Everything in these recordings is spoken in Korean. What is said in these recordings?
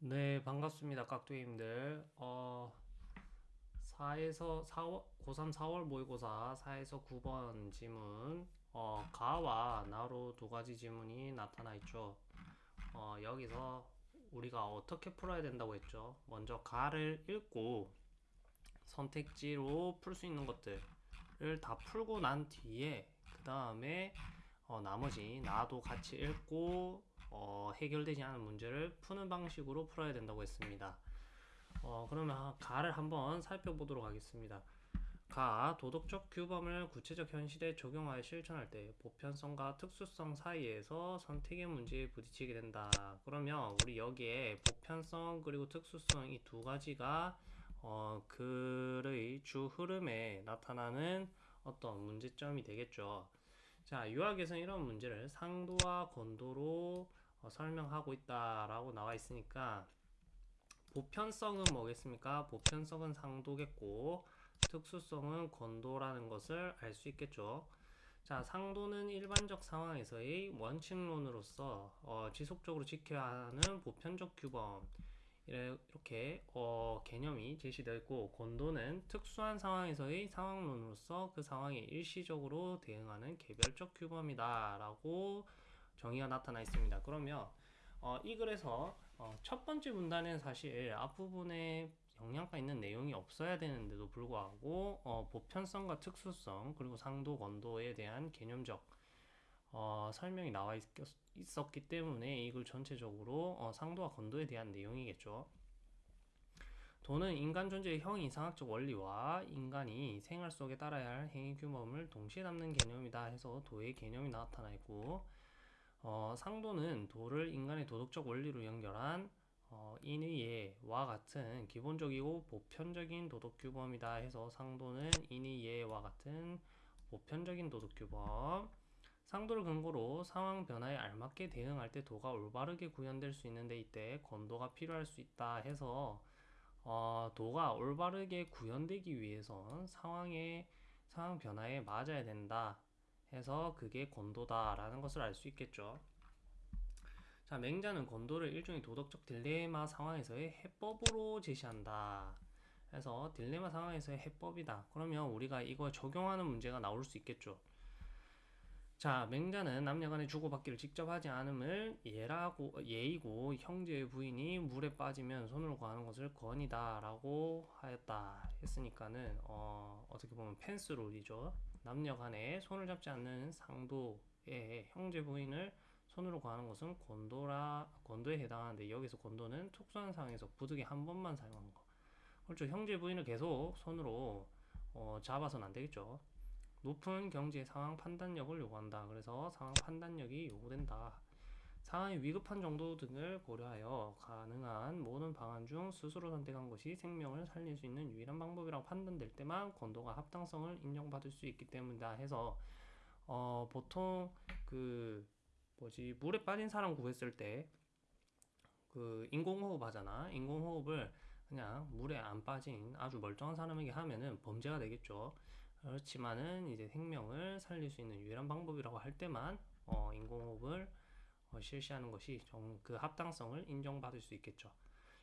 네, 반갑습니다. 깍두기님들. 어, 4에서 4월, 고3 4월 모의고사 4에서 9번 지문, 어, 가와 나로 두 가지 지문이 나타나 있죠. 어, 여기서 우리가 어떻게 풀어야 된다고 했죠? 먼저 가를 읽고 선택지로 풀 수 있는 것들을 다 풀고 난 뒤에 그 다음에 어, 나머지 나도 같이 읽고 어, 해결되지 않은 문제를 푸는 방식으로 풀어야 된다고 했습니다. 어, 그러면 가를 한번 살펴보도록 하겠습니다. 가, 도덕적 규범을 구체적 현실에 적용하여 실천할 때 보편성과 특수성 사이에서 선택의 문제에 부딪히게 된다. 그러면 우리 여기에 보편성 그리고 특수성 이 두 가지가 어, 글의 주 흐름에 나타나는 어떤 문제점이 되겠죠. 자, 유학에서는 이런 문제를 상도와 건도로 어, 설명하고 있다라고 나와 있으니까 보편성은 뭐겠습니까? 보편성은 상도겠고 특수성은 건도라는 것을 알 수 있겠죠. 자, 상도는 일반적 상황에서의 원칙론으로서 어, 지속적으로 지켜야 하는 보편적 규범 이렇게 어, 개념이 제시되어 있고 건도는 특수한 상황에서의 상황론으로서 그 상황에 일시적으로 대응하는 개별적 규범이다 라고 정의가 나타나 있습니다 그러면 어, 이 글에서 어, 첫 번째 문단에는 사실 앞부분에 영향가 있는 내용이 없어야 되는데도 불구하고 어, 보편성과 특수성 그리고 상도 건도에 대한 개념적 어, 설명이 나와 있, 었기 때문에 이걸 전체적으로 어, 상도와 건도에 대한 내용이겠죠. 도는 인간 존재의 형 이상학적 원리와 인간이 생활 속에 따라야 할 행위 규범을 동시에 담는 개념이다 해서 도의 개념이 나타나 있고 어, 상도는 도를 인간의 도덕적 원리로 연결한 어, 인의예와 같은 기본적이고 보편적인 도덕규범이다 해서 상도는 인의예와 같은 보편적인 도덕규범. 상도를 근거로 상황 변화에 알맞게 대응할 때 도가 올바르게 구현될 수 있는데 이때 건도가 필요할 수 있다 해서 어, 도가 올바르게 구현되기 위해선 상황의 상황 변화에 맞아야 된다 해서 그게 건도다라는 것을 알 수 있겠죠. 자, 맹자는 건도를 일종의 도덕적 딜레마 상황에서의 해법으로 제시한다. 해서 딜레마 상황에서의 해법이다. 그러면 우리가 이거 적용하는 문제가 나올 수 있겠죠. 자, 맹자는 남녀간의 주고받기를 직접 하지 않음을 예라고, 예이고 형제의 부인이 물에 빠지면 손으로 구하는 것을 권이다 라고 하였다 했으니까는 어, 어떻게 보면 펜스 롤이죠. 남녀 간에 손을 잡지 않는 상도의 형제 부인을 손으로 구하는 것은 권도라, 권도에 해당하는데 여기서 권도는 특수한 상황에서 부득이 한 번만 사용하는 거. 그렇죠. 형제 부인을 계속 손으로 어, 잡아서는 안 되겠죠. 높은 경제 상황 판단력을 요구한다. 그래서 상황 판단력이 요구된다. 상황이 위급한 정도 등을 고려하여 가능한 모든 방안 중 스스로 선택한 것이 생명을 살릴 수 있는 유일한 방법이라고 판단될 때만 권도가 합당성을 인정받을 수 있기 때문이다 해서 어 보통 그 뭐지 물에 빠진 사람 구했을 때 그 인공호흡 하잖아. 인공호흡을 그냥 물에 안 빠진 아주 멀쩡한 사람에게 하면은 범죄가 되겠죠. 그렇지만은 이제 생명을 살릴 수 있는 유일한 방법이라고 할 때만 어, 인공호흡을 어, 실시하는 것이 정, 그 합당성을 인정받을 수 있겠죠.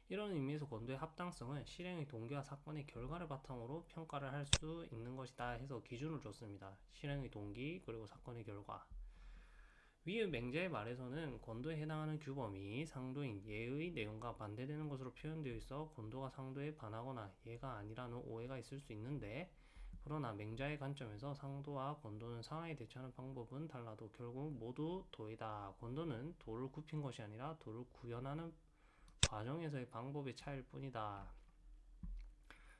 이런 의미에서 권도의 합당성은 실행의 동기와 사건의 결과를 바탕으로 평가를 할 수 있는 것이다 해서 기준을 줬습니다. 실행의 동기 그리고 사건의 결과. 위의 맹자의 말에서는 권도에 해당하는 규범이 상도인 예의 내용과 반대되는 것으로 표현되어 있어 권도가 상도에 반하거나 예가 아니라는 오해가 있을 수 있는데 그러나 맹자의 관점에서 상도와 권도는 상하에 대처하는 방법은 달라도 결국 모두 도이다. 권도는 도를 굽힌 것이 아니라 도를 구현하는 과정에서의 방법의 차이일 뿐이다.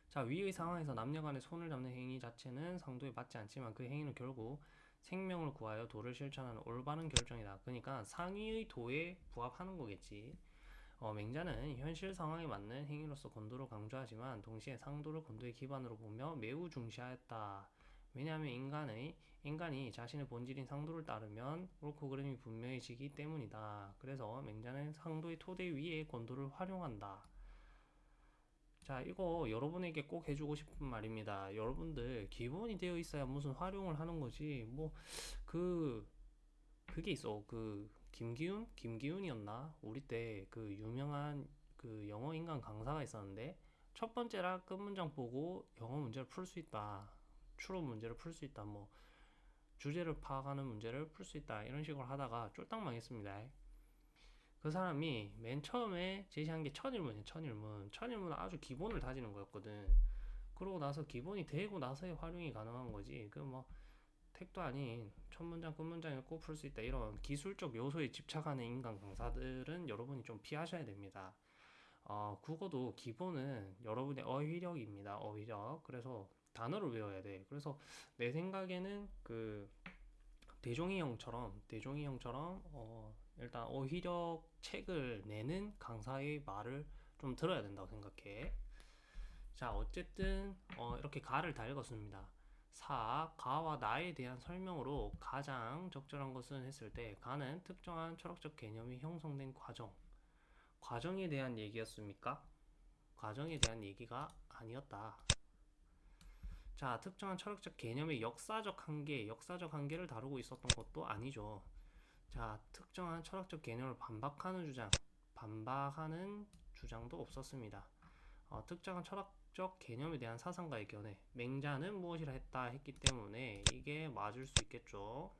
자, 위의 상황에서 남녀 간의 손을 잡는 행위 자체는 상도에 맞지 않지만 그 행위는 결국 생명을 구하여 도를 실천하는 올바른 결정이다. 그러니까 상위의 도에 부합하는 거겠지. 어, 맹자는 현실 상황에 맞는 행위로서 건도를 강조하지만 동시에 상도를 건도의 기반으로 보며 매우 중시하였다. 왜냐하면 인간의 인간이 자신의 본질인 상도를 따르면 옳고 그름이 분명해지기 때문이다. 그래서 맹자는 상도의 토대 위에 건도를 활용한다. 자, 이거 여러분에게 꼭 해주고 싶은 말입니다. 여러분들 기본이 되어 있어야 무슨 활용을 하는 거지. 뭐 그 그게 있어. 그 김기훈? 김기훈이었나? 우리 때 그 유명한 그그 영어 인강 강사가 있었는데 첫 번째라 끝 문장 보고 영어 문제를 풀 수 있다. 추론 문제를 풀 수 있다. 뭐 주제를 파악하는 문제를 풀 수 있다. 이런 식으로 하다가 쫄딱 망했습니다. 그 사람이 맨 처음에 제시한 게 천일문이에요. 천일문. 천일문은 아주 기본을 다지는 거였거든. 그러고 나서 기본이 되고 나서의 활용이 가능한 거지. 그 뭐 택도 아닌 첫 문장 끝꼭풀수 있다. 이런 기술적 요소에 집착하는 인간 강사들은 여러분이 좀 피하셔야 됩니다. 어, 국어도 기본은 여러분의 어휘력입니다. 어휘력. 그래서 단어를 외워야 돼. 그래서 내 생각에는 그 대종이 형처럼 대종이 형처럼 어, 일단 어휘력 책을 내는 강사의 말을 좀 들어야 된다고 생각해. 자, 어쨌든 어, 이렇게 가를 다 읽었습니다. 사, 가와 나에 대한 설명으로 가장 적절한 것은 했을 때 가는 특정한 철학적 개념이 형성된 과정. 과정에 대한 얘기였습니까? 과정에 대한 얘기가 아니었다. 자, 특정한 철학적 개념의 역사적 한계, 역사적 한계를 다루고 있었던 것도 아니죠. 자, 특정한 철학적 개념을 반박하는 주장, 반박하는 주장도 없었습니다. 어, 특정한 철학 적 개념에 대한 사상가의 견해, 맹자는 무엇이라 했다 했기 때문에 이게 맞을 수 있겠죠.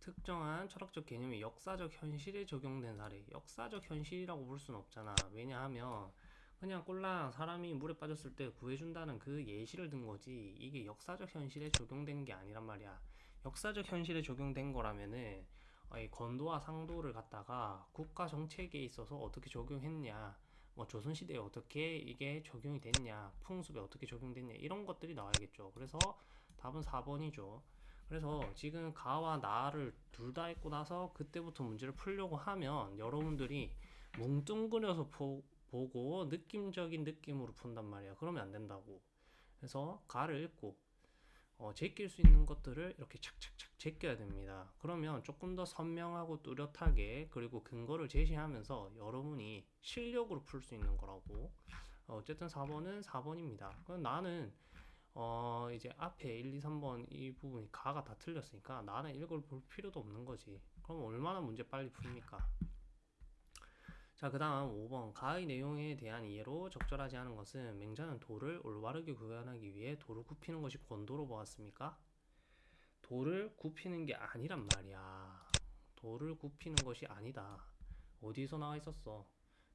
특정한 철학적 개념이 역사적 현실에 적용된 사례, 역사적 현실이라고 볼 수는 없잖아. 왜냐하면 그냥 꼴랑 사람이 물에 빠졌을 때 구해준다는 그 예시를 든 거지. 이게 역사적 현실에 적용된 게 아니란 말이야. 역사적 현실에 적용된 거라면은 건도와 상도를 갖다가 국가 정책에 있어서 어떻게 적용했냐, 뭐 조선시대에 어떻게 이게 적용이 됐냐, 풍습에 어떻게 적용됐냐 이런 것들이 나와야겠죠. 그래서 답은 4번이죠. 그래서 지금 가와 나를 둘 다 했고 나서 그때부터 문제를 풀려고 하면 여러분들이 뭉뚱그려서 포, 보고 느낌적인 느낌으로 푼단 말이야. 그러면 안 된다고. 그래서 가를 읽고 어, 제낄 수 있는 것들을 이렇게 착착착 제껴야 됩니다. 그러면 조금 더 선명하고 뚜렷하게 그리고 근거를 제시하면서 여러분이 실력으로 풀 수 있는 거라고. 어, 어쨌든 4번은 4번입니다. 그럼 나는 어 이제 앞에 1, 2, 3번 이 부분이 가가 다 틀렸으니까 나는 이걸 볼 필요도 없는 거지. 그럼 얼마나 문제 빨리 풉니까? 자, 그 다음 5번. 가의 내용에 대한 이해로 적절하지 않은 것은 맹자는 도를 올바르게 구현하기 위해 도를 굽히는 것이 권도로 보았습니까? 도를 굽히는 게 아니란 말이야. 도를 굽히는 것이 아니다. 어디서 나와 있었어?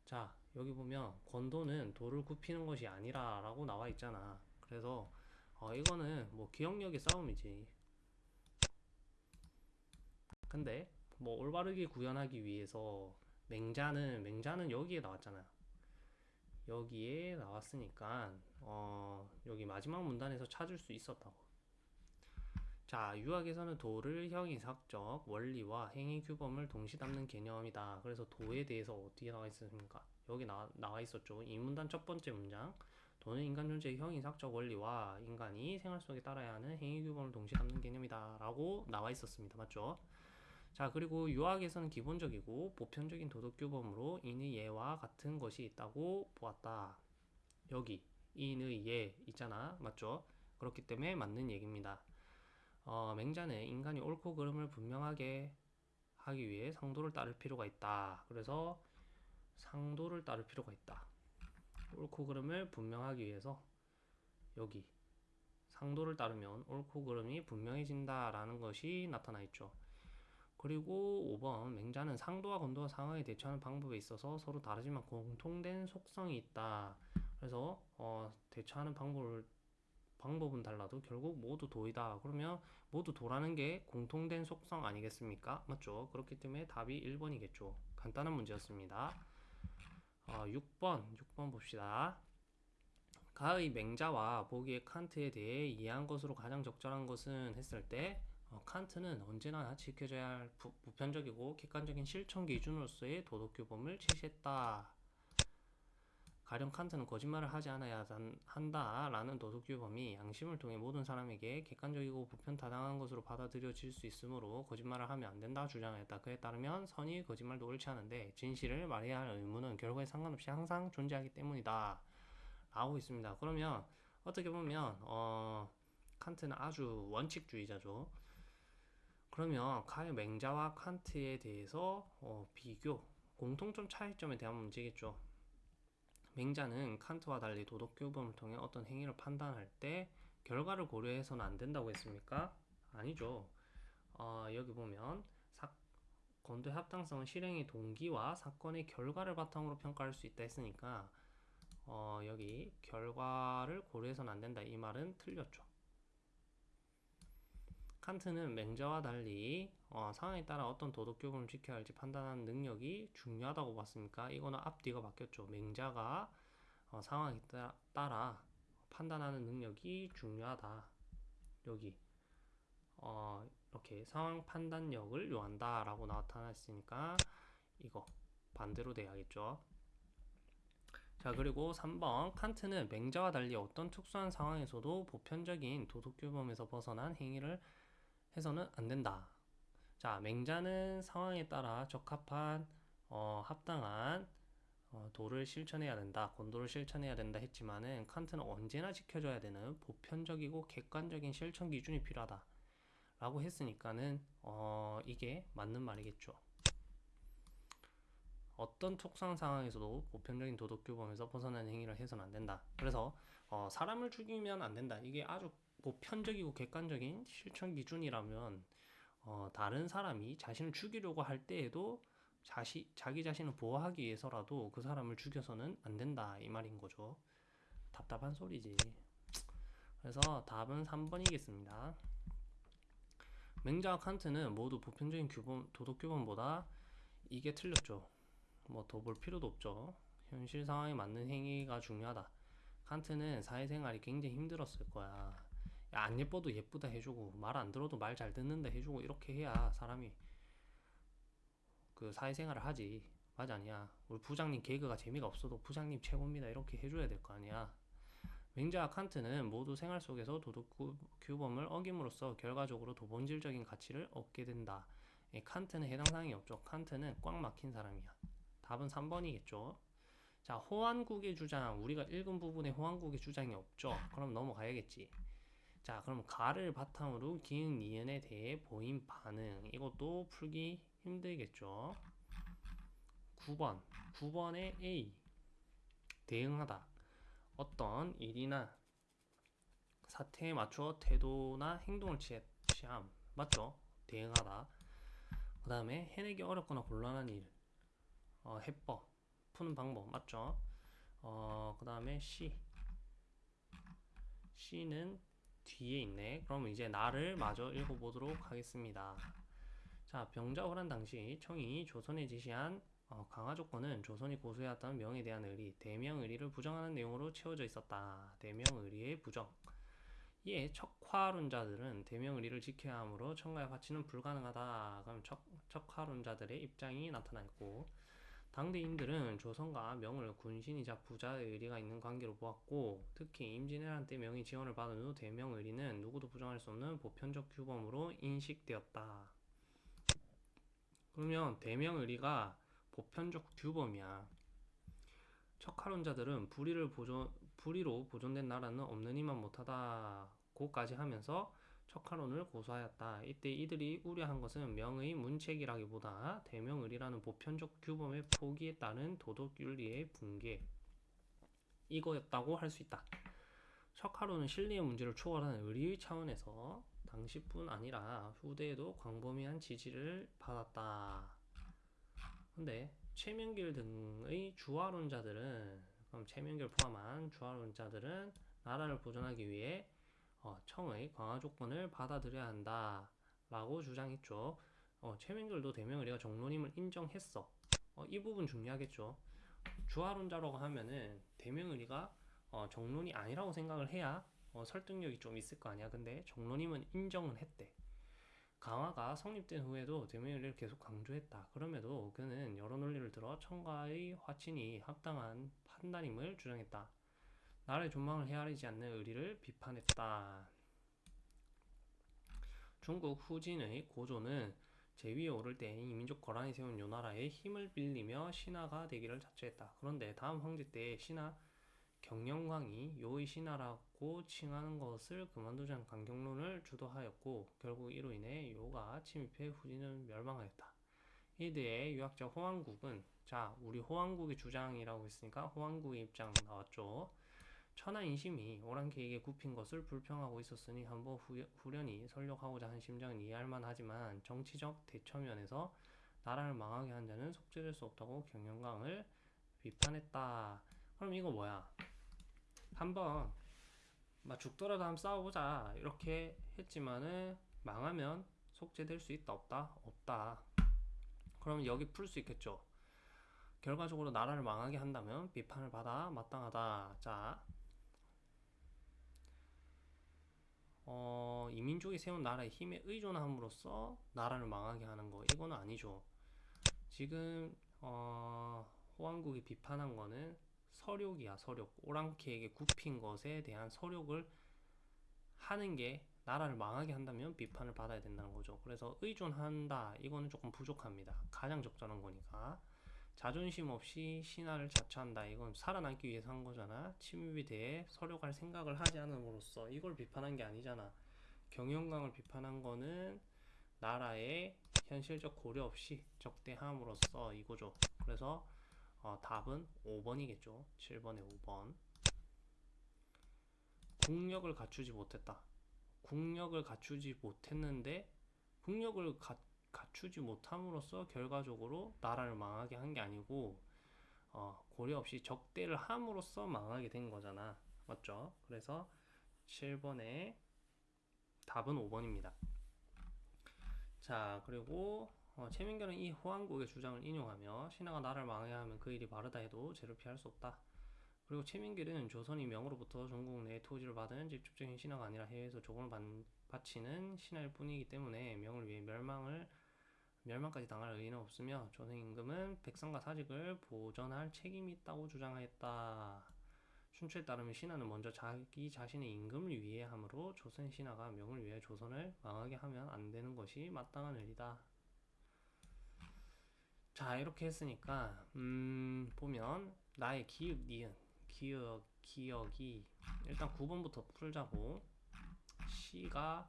자, 여기 보면 권도는 도를 굽히는 것이 아니라 라고 나와 있잖아. 그래서 어, 이거는 뭐 기억력의 싸움이지. 근데 뭐 올바르게 구현하기 위해서 맹자는 맹자는 여기에 나왔잖아요. 여기에 나왔으니까 어, 여기 마지막 문단에서 찾을 수 있었다고. 자, 유학에서는 도를 형이삭적 원리와 행위 규범을 동시 담는 개념이다. 그래서 도에 대해서 어떻게 나와 있습니까? 여기 나, 나와 있었죠. 이 문단 첫 번째 문장. 도는 인간 존재의 형이삭적 원리와 인간이 생활 속에 따라야 하는 행위 규범을 동시 담는 개념이다. 라고 나와 있었습니다. 맞죠? 자, 그리고 유학에서는 기본적이고 보편적인 도덕 규범으로 인의 예와 같은 것이 있다고 보았다. 여기 인의 예 있잖아. 맞죠? 그렇기 때문에 맞는 얘기입니다. 어, 맹자는 인간이 옳고 그름을 분명하게 하기 위해 상도를 따를 필요가 있다. 그래서 상도를 따를 필요가 있다. 옳고 그름을 분명하기 위해서 여기 상도를 따르면 옳고 그름이 분명해진다라는 것이 나타나 있죠. 그리고 5번 맹자는 상도와 건도와 상황에 대처하는 방법에 있어서 서로 다르지만 공통된 속성이 있다. 그래서 어, 대처하는 방법을 방법은 달라도 결국 모두 도이다. 그러면 모두 도라는 게 공통된 속성 아니겠습니까? 맞죠? 그렇기 때문에 답이 1번이겠죠. 간단한 문제였습니다. 어, 6번, 6번 봅시다. 가의 맹자와 보기의 칸트에 대해 이해한 것으로 가장 적절한 것은 했을 때 어, 칸트는 언제나 지켜져야 할 부, 보편적이고 객관적인 실천 기준으로서의 도덕 규범을 제시했다. 가령 칸트는 거짓말을 하지 않아야 한다라는 도덕 규범이 양심을 통해 모든 사람에게 객관적이고 보편타당한 것으로 받아들여질 수 있으므로 거짓말을 하면 안 된다 주장했다. 그에 따르면 선의 거짓말도 옳지 않은데 진실을 말해야 할 의무는 결과에 상관없이 항상 존재하기 때문이다. 라고 있습니다. 그러면 어떻게 보면 어, 칸트는 아주 원칙주의자죠. 그러면 가의 맹자와 칸트에 대해서 어, 비교 공통점 차이점에 대한 문제겠죠. 맹자는 칸트와 달리 도덕 규범을 통해 어떤 행위를 판단할 때 결과를 고려해서는 안 된다고 했습니까? 아니죠. 어, 여기 보면 건도의 합당성은 실행의 동기와 사건의 결과를 바탕으로 평가할 수 있다 했으니까 어, 여기 결과를 고려해서는 안 된다 이 말은 틀렸죠. 칸트는 맹자와 달리 어, 상황에 따라 어떤 도덕 규범을 지켜야 할지 판단하는 능력이 중요하다고 봤으니까 이거는 앞뒤가 바뀌었죠. 맹자가 어, 상황에 따라, 따라 판단하는 능력이 중요하다. 여기 어, 이렇게 상황 판단력을 요한다 라고 나타났으니까 이거 반대로 돼야겠죠 자 그리고 3번 칸트는 맹자와 달리 어떤 특수한 상황에서도 보편적인 도덕 규범에서 벗어난 행위를 해서는 안 된다 자 맹자는 상황에 따라 적합한 어, 합당한 어, 도를 실천해야 된다 권도를 실천해야 된다 했지만은 칸트는 언제나 지켜줘야 되는 보편적이고 객관적인 실천 기준이 필요하다 라고 했으니까는 어, 이게 맞는 말이겠죠. 어떤 특수한 상황에서도 보편적인 도덕 규범에서 벗어나는 행위를 해서는 안 된다. 그래서 어, 사람을 죽이면 안 된다. 이게 아주 보편적이고 객관적인 실천 기준이라면 어, 다른 사람이 자신을 죽이려고 할 때에도 자시, 자기 자신을 보호하기 위해서라도 그 사람을 죽여서는 안 된다 이 말인 거죠. 답답한 소리지. 그래서 답은 3번이겠습니다. 맹자와 칸트는 모두 보편적인 규범, 도덕 규범보다 이게 틀렸죠. 뭐 더 볼 필요도 없죠. 현실 상황에 맞는 행위가 중요하다. 칸트는 사회생활이 굉장히 힘들었을 거야. 야, 안 예뻐도 예쁘다 해주고 말 안 들어도 말 잘 듣는다 해주고 이렇게 해야 사람이 그 사회생활을 하지. 맞아 아니야. 우리 부장님 개그가 재미가 없어도 부장님 최고입니다 이렇게 해줘야 될 거 아니야. 맹자와 칸트는 모두 생활 속에서 도덕 규범을 어김으로써 결과적으로 도본질적인 가치를 얻게 된다. 예, 칸트는 해당 사항이 없죠. 칸트는 꽉 막힌 사람이야. 답은 3번이겠죠. 자, 호환국의 주장. 우리가 읽은 부분에 호환국의 주장이 없죠. 그럼 넘어가야겠지. 자, 그럼 가를 바탕으로 기은 니은에 대해 보인 반응. 이것도 풀기 힘들겠죠. 9번. 9번에 A. 대응하다. 어떤 일이나 사태에 맞춰 태도나 행동을 취함 맞죠? 대응하다 그 다음에 해내기 어렵거나 곤란한 일 어, 해법 푸는 방법 맞죠? 어, 그 다음에 C C는 뒤에 있네 그럼 이제 나를 마저 읽어보도록 하겠습니다 자 병자호란 당시 청이 조선에 지시한 어, 강화 조건은 조선이 고수해왔던 명에 대한 의리, 대명 의리를 부정하는 내용으로 채워져 있었다. 대명 의리의 부정. 이에 척화론자들은 대명 의리를 지켜야 하므로 청가의 화치는 불가능하다. 그럼 척, 척화론자들의 입장이 나타나 있고 당대인들은 조선과 명을 군신이자 부자의 의리가 있는 관계로 보았고 특히 임진왜란 때 명의 지원을 받은 후 대명 의리는 누구도 부정할 수 없는 보편적 규범으로 인식되었다. 그러면 대명 의리가 보편적 규범이야. 척화론자들은 불의를 보존, 불의로 보존된 나라는 없느니만 못하다고까지 하면서 척화론을 고수하였다. 이때 이들이 우려한 것은 명의 문책이라기보다 대명의리라는 보편적 규범의 포기에 따른 도덕윤리의 붕괴 이거였다고 할 수 있다. 척화론은 실리의 문제를 초월하는 의리의 차원에서 당시뿐 아니라 후대에도 광범위한 지지를 받았다. 근데 최명길 등의 주화론자들은 그럼 최명길 포함한 주화론자들은 나라를 보존하기 위해 어, 청의 강화 조건을 받아들여야 한다 라고 주장했죠. 어, 최명길도 대명의리가 정론임을 인정했어. 어, 이 부분 중요하겠죠. 주화론자라고 하면은 대명의리가 어, 정론이 아니라고 생각을 해야 어, 설득력이 좀 있을 거 아니야. 근데 정론임은 인정은 했대. 강화가 성립된 후에도 대명의리를 계속 강조했다. 그럼에도 그는 여러 논리를 들어 청가의 화친이 합당한 판단임을 주장했다. 나라의 존망을 헤아리지 않는 의리를 비판했다. 중국 후진의 고조는 제위에 오를 때 이민족 거란이 세운 요나라의 힘을 빌리며 신하가 되기를 자처했다. 그런데 다음 황제 때 신하 경영광이 요의 신하라고 칭하는 것을 그만두자는 강경론을 주도하였고 결국 이로 인해 요가 침입해 후진은 멸망하였다. 히드의 유학자 호왕국은 자 우리 호왕국의 주장이라고 했으니까 호왕국의 입장 나왔죠. 천하 인심이 오랑캐에게 굽힌 것을 불평하고 있었으니 한번 후, 후련히 설력하고자 한 심정은 이해할 만하지만 정치적 대처면에서 나라를 망하게 한 자는 속죄될 수 없다고 경영강을 비판했다. 그럼 이거 뭐야? 한번 막 죽더라도 한번 싸워보자 이렇게 했지만은 망하면 속죄될 수 있다 없다 없다. 그러면 여기 풀 수 있겠죠. 결과적으로 나라를 망하게 한다면 비판을 받아 마땅하다. 자, 어, 이민족이 세운 나라의 힘에 의존함으로써 나라를 망하게 하는 거 이거는 아니죠. 지금 어, 호왕국이 비판한 거는 서력이야 서력 오랑캐에게 굽힌 것에 대한 서력을 하는 게 나라를 망하게 한다면 비판을 받아야 된다는 거죠. 그래서 의존한다 이거는 조금 부족합니다. 가장 적절한 거니까 자존심 없이 신하를 자처한다 이건 살아남기 위해서 한 거잖아. 침입에 대해 서력할 생각을 하지 않음으로써 이걸 비판한 게 아니잖아. 경영강을 비판한 거는 나라의 현실적 고려 없이 적대함으로써 이거죠. 그래서 어, 답은 5번이겠죠. 7번에 5번. 국력을 갖추지 못했다. 국력을 갖추지 못했는데 국력을 가, 갖추지 못함으로써 결과적으로 나라를 망하게 한 게 아니고 어, 고려 없이 적대를 함으로써 망하게 된 거잖아. 맞죠? 그래서 7번에 답은 5번입니다. 자, 그리고 어, 최민결은 이 호황국의 주장을 인용하며 신하가 나라를 망하게 하면 그 일이 바르다 해도 죄를 피할 수 없다. 그리고 최민길은 조선이 명으로부터 전국 내 토지를 받은 직접적인 신하가 아니라 해외에서 조공을 바치는 신하일 뿐이기 때문에 명을 위해 멸망을 멸망까지 당할 의의는 없으며 조선 임금은 백성과 사직을 보전할 책임이 있다고 주장하였다. 춘추에 따르면 신하는 먼저 자기 자신의 임금을 위해 함으로 조선 신하가 명을 위해 조선을 망하게 하면 안 되는 것이 마땅한 일이다. 자 이렇게 했으니까 음 보면 나의 기읍 니은 기억 기억이 일단 9번부터 풀자고 시가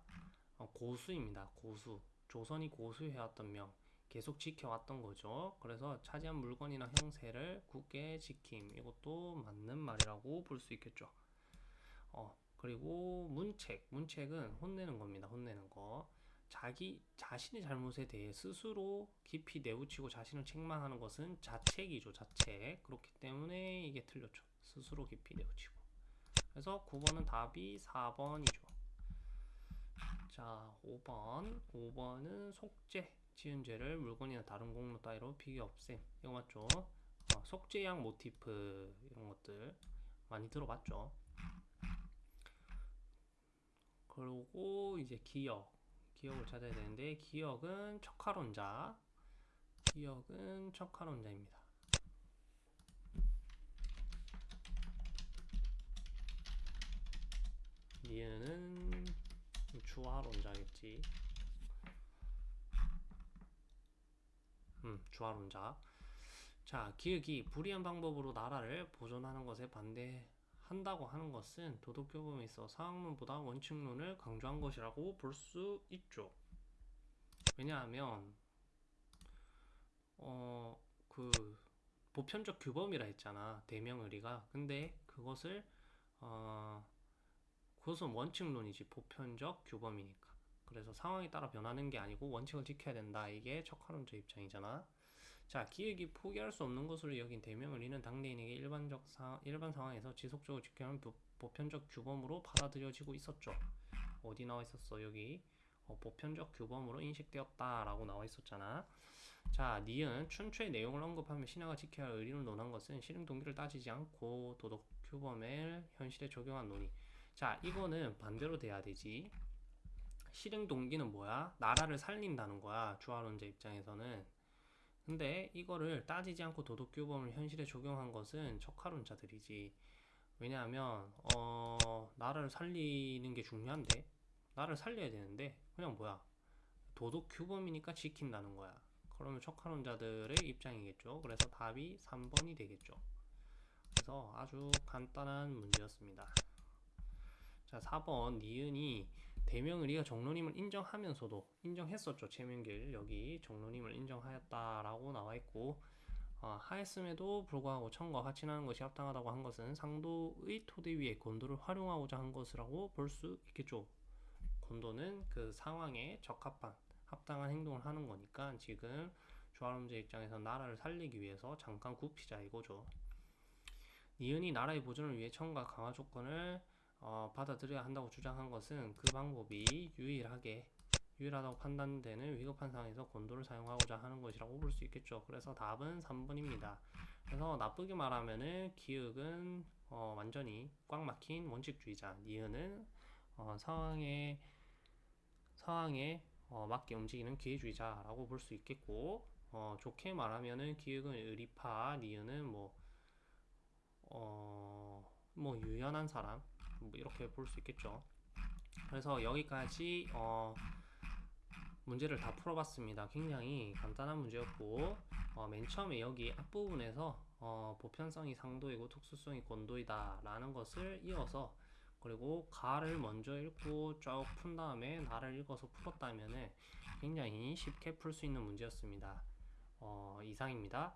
어, 고수입니다. 고수 조선이 고수해왔던 명 계속 지켜왔던 거죠. 그래서 차지한 물건이나 형세를 굳게 지킴 이것도 맞는 말이라고 볼 수 있겠죠. 어 그리고 문책 문책은 혼내는 겁니다. 혼내는 거. 자기 자신의 잘못에 대해 스스로 깊이 내부치고 자신을 책망하는 것은 자책이죠 자책 그렇기 때문에 이게 틀렸죠 스스로 깊이 내부치고 그래서 9번은 답이 4번이죠 자 5번. 5번은 속죄 지은 죄를 물건이나 다른 공로 따위로 비교 없앰 이거 맞죠? 어, 속죄양 모티프 이런 것들 많이 들어봤죠? 그리고 이제 기억. 기억을 찾아야 되는데 기억은 척화론자. 기억은 척화론자입니다. 니은은 주화론자겠지. 음, 주화론자. 자, 기억이 불이한 방법으로 나라를 보존하는 것에 반대 한다고 하는 것은 도덕교범에 있어 사학론보다 원칙론을 강조한 것이라고 볼 수 있죠. 왜냐하면 어 그 보편적 규범이라 했잖아 대명의리가 근데 그것을 어 그것은 원칙론이지 보편적 규범이니까 그래서 상황에 따라 변하는 게 아니고 원칙을 지켜야 된다 이게 척화론자 입장이잖아 자, 기획이 포기할 수 없는 것으로 여긴 대명을 이는 당대인에게 일반적 사, 일반 상황에서 지속적으로 지켜야 하는 보편적 규범으로 받아들여지고 있었죠. 어디 나와 있었어? 여기 어, 보편적 규범으로 인식되었다라고 나와 있었잖아. 자, 니은 춘추의 내용을 언급하며 신하가 지켜야 할 의리를 논한 것은 실행 동기를 따지지 않고 도덕 규범을 현실에 적용한 논의. 자, 이거는 반대로 돼야 되지. 실행 동기는 뭐야? 나라를 살린다는 거야. 주화론자 입장에서는. 근데 이거를 따지지 않고 도덕규범을 현실에 적용한 것은 척화론자들이지. 왜냐하면 어 나라를 살리는 게 중요한데 나를 살려야 되는데 그냥 뭐야 도덕 규범이니까 지킨다는 거야. 그러면 척화론자들의 입장이겠죠. 그래서 답이 3번이 되겠죠. 그래서 아주 간단한 문제였습니다. 자, 4번 니은이 대명의리가 종로님을 인정하면서도 인정했었죠. 최명길 여기 종로님을 인정하였다라고 나와 있고 어, 하였음에도 불구하고 청과 나는 것이 합당하다고 한 것은 상도의 토대 위에 곤도를 활용하고자 한 것이라고 볼 수 있겠죠. 곤도는 그 상황에 적합한 합당한 행동을 하는 거니까 지금 조아름제 입장에서 나라를 살리기 위해서 잠깐 굽히자 이거죠. 니은이 나라의 보존을 위해 청과 강화 조건을 어, 받아들여야 한다고 주장한 것은 그 방법이 유일하게 유일하다고 판단되는 위급한 상황에서 곤도를 사용하고자 하는 것이라고 볼 수 있겠죠. 그래서 답은 3번입니다. 그래서 나쁘게 말하면은 기역은 어, 완전히 꽉 막힌 원칙주의자, 니은은 어, 상황에 상황에 어, 맞게 움직이는 기회주의자라고 볼 수 있겠고 어, 좋게 말하면은 기역은 의리파, 니은은 뭐 어, 뭐 유연한 사람 뭐 이렇게 볼 수 있겠죠. 그래서 여기까지 어, 문제를 다 풀어봤습니다. 굉장히 간단한 문제였고 어, 맨 처음에 여기 앞부분에서 어, 보편성이 상도이고 특수성이 곤도이다 라는 것을 이어서 그리고 가를 먼저 읽고 쭉 푼 다음에 나를 읽어서 풀었다면은 굉장히 쉽게 풀 수 있는 문제였습니다. 어, 이상입니다.